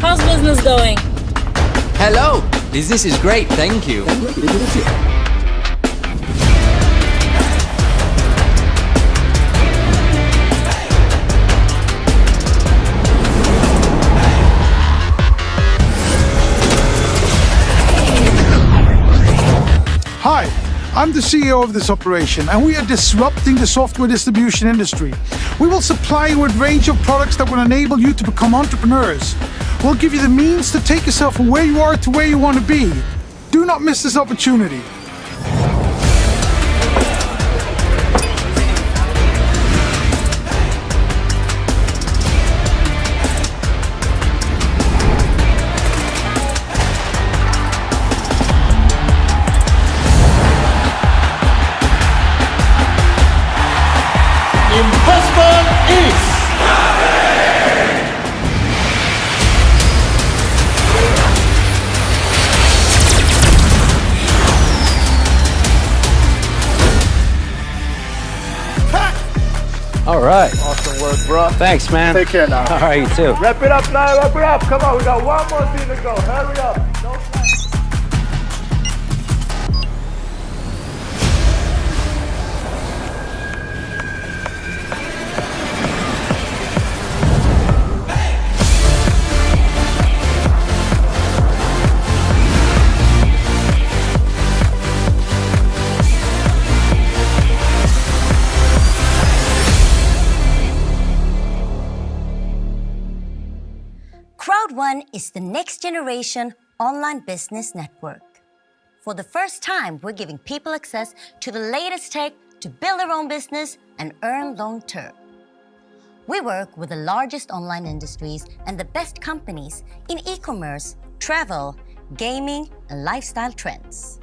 How's business going? Hello! Business is great, thank you. Hi, I'm the CEO of this operation and we are disrupting the software distribution industry. We will supply you with a range of products that will enable you to become entrepreneurs. We'll give you the means to take yourself from where you are to where you want to be. Do not miss this opportunity. All right. awesome work, bro. Thanks, man. Take care now. All right, you too. Wrap it up now. Wrap it up. Come on, we got one more thing to go. Hurry up. No Crowd1 is the next generation online business network. For the first time, we're giving people access to the latest tech to build their own business and earn long term. We work with the largest online industries and the best companies in e-commerce, travel, gaming, and lifestyle trends.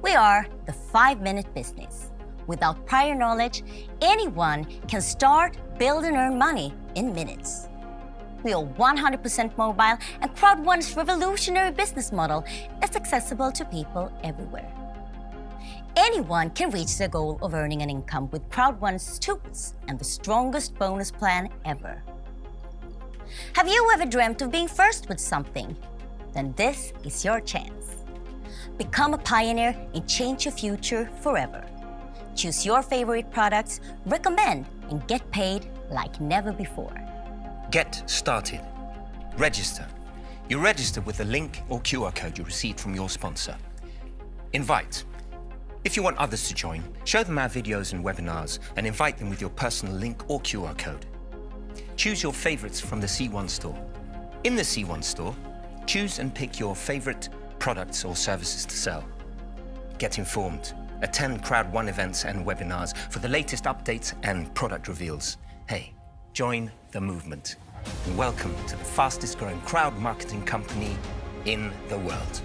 We are the five-minute business. Without prior knowledge, anyone can start, build, and earn money in minutes. We are 100% mobile, and Crowd1's revolutionary business model is accessible to people everywhere. Anyone can reach their goal of earning an income with Crowd1's tools and the strongest bonus plan ever. Have you ever dreamt of being first with something? Then this is your chance. Become a pioneer and change your future forever. Choose your favorite products, recommend, and get paid like never before. Get started. Register. You register with the link or QR code you received from your sponsor. Invite. If you want others to join, show them our videos and webinars and invite them with your personal link or QR code. Choose your favorites from the C1 store. In the C1 store, choose and pick your favorite products or services to sell. Get informed. Attend Crowd1 events and webinars for the latest updates and product reveals. Hey, join the movement. And welcome to the fastest growing crowd marketing company in the world.